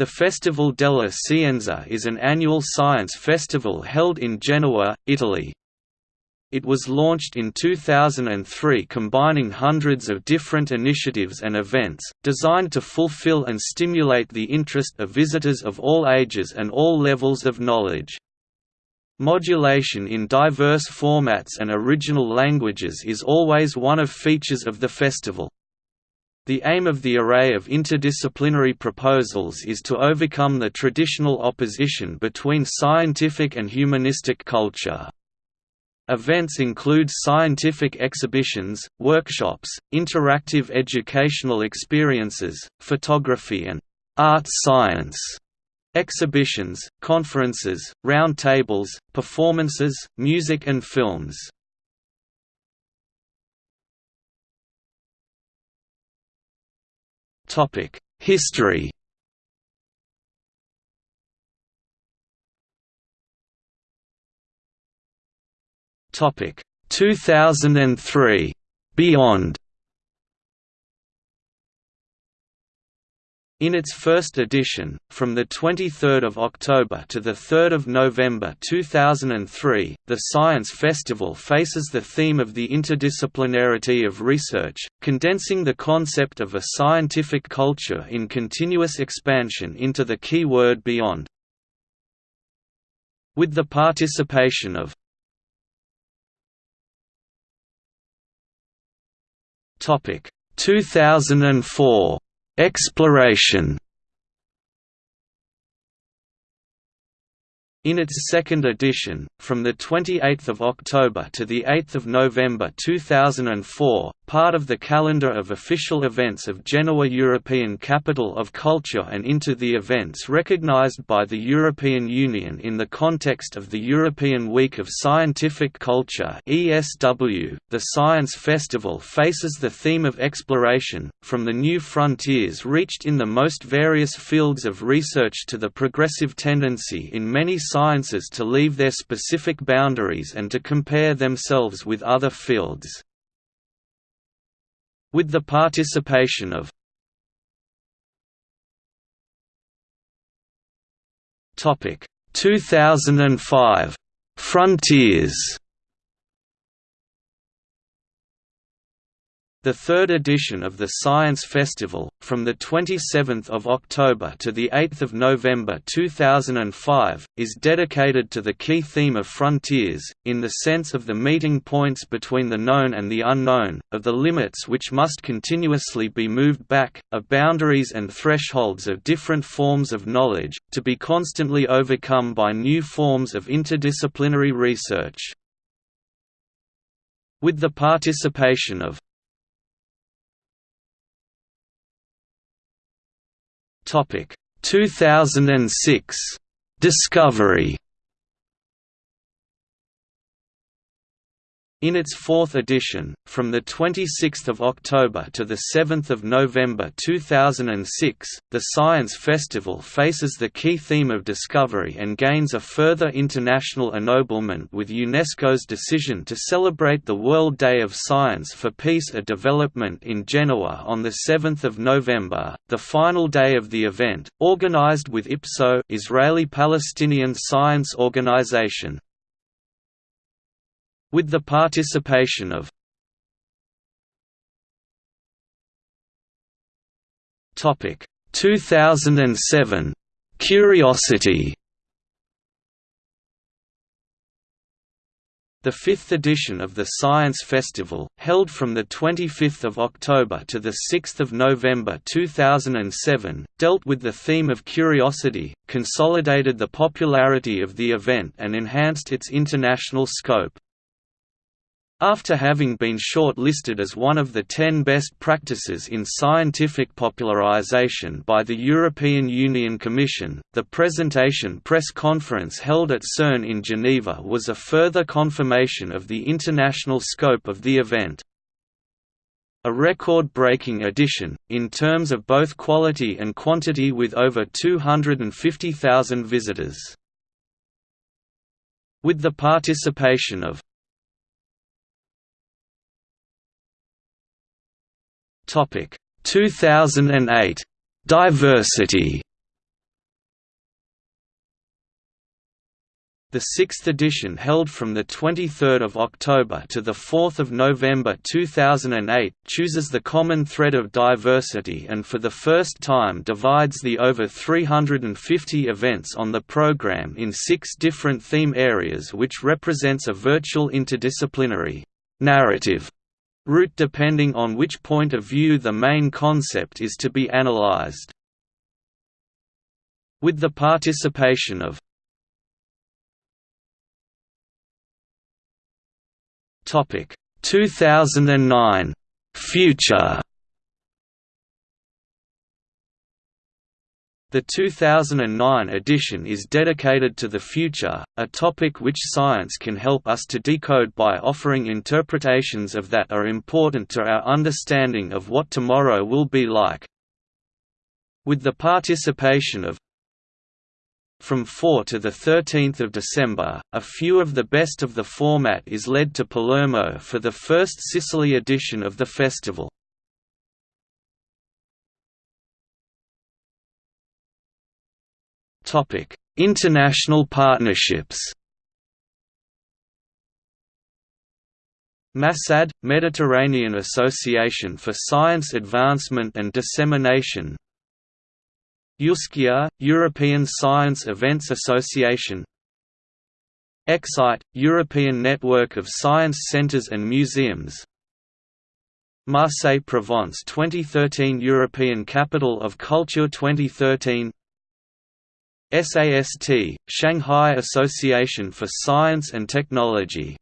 The Festival della Scienza is an annual science festival held in Genoa, Italy. It was launched in 2003 combining hundreds of different initiatives and events, designed to fulfill and stimulate the interest of visitors of all ages and all levels of knowledge. Modulation in diverse formats and original languages is always one of features of the festival. The aim of the array of interdisciplinary proposals is to overcome the traditional opposition between scientific and humanistic culture. Events include scientific exhibitions, workshops, interactive educational experiences, photography and art science exhibitions, conferences, roundtables, performances, music and films. History. Topic 2003 Beyond In its first edition, from 23 October to 3 November 2003, the Science Festival faces the theme of the interdisciplinarity of research, condensing the concept of a scientific culture in continuous expansion into the key word beyond. With the participation of Topic 2004 Exploration In its second edition, from 28 October to 8 November 2004, part of the calendar of official events of Genoa European Capital of Culture and into the events recognized by the European Union in the context of the European Week of Scientific Culture ESW, the Science Festival faces the theme of exploration, from the new frontiers reached in the most various fields of research to the progressive tendency in many sciences to leave their specific boundaries and to compare themselves with other fields. With the participation of Topic. 2005 Frontiers The third edition of the Science Festival, from 27 October to 8 November 2005, is dedicated to the key theme of frontiers, in the sense of the meeting points between the known and the unknown, of the limits which must continuously be moved back, of boundaries and thresholds of different forms of knowledge, to be constantly overcome by new forms of interdisciplinary research. With the participation of Topic. 2006 Discovery In its fourth edition, from 26 October to 7 November 2006, the Science Festival faces the key theme of discovery and gains a further international ennoblement with UNESCO's decision to celebrate the World Day of Science for Peace and Development in Genoa on 7 November, the final day of the event, organized with IPSO Israeli-Palestinian Science Organization, with the participation of Topic 2007 Curiosity The fifth edition of the Science Festival, held from 25 October to 6 November 2007, dealt with the theme of curiosity, consolidated the popularity of the event and enhanced its international scope. After having been short-listed as one of the ten best practices in scientific popularization by the European Union Commission, the presentation press conference held at CERN in Geneva was a further confirmation of the international scope of the event. A record-breaking edition, in terms of both quality and quantity with over 250,000 visitors. With the participation of Topic. 2008 Diversity. The sixth edition held from 23 October to 4 November 2008 chooses the common thread of diversity and for the first time divides the over 350 events on the program in six different theme areas which represents a virtual interdisciplinary narrative route depending on which point of view the main concept is to be analyzed. With the participation of Topic 2009 Future The 2009 edition is dedicated to the future, a topic which science can help us to decode by offering interpretations of that are important to our understanding of what tomorrow will be like. With the participation of from 4 to 13 December, a few of the best of the format is led to Palermo for the first Sicily edition of the festival. International partnerships. MASAD – Mediterranean Association for Science Advancement and Dissemination. EUSEA, European Science Events Association. Ecsite, European Network of Science Centres and Museums. Marseille Provence 2013 European Capital of Culture 2013 SAST, Shanghai Association for Science and Technology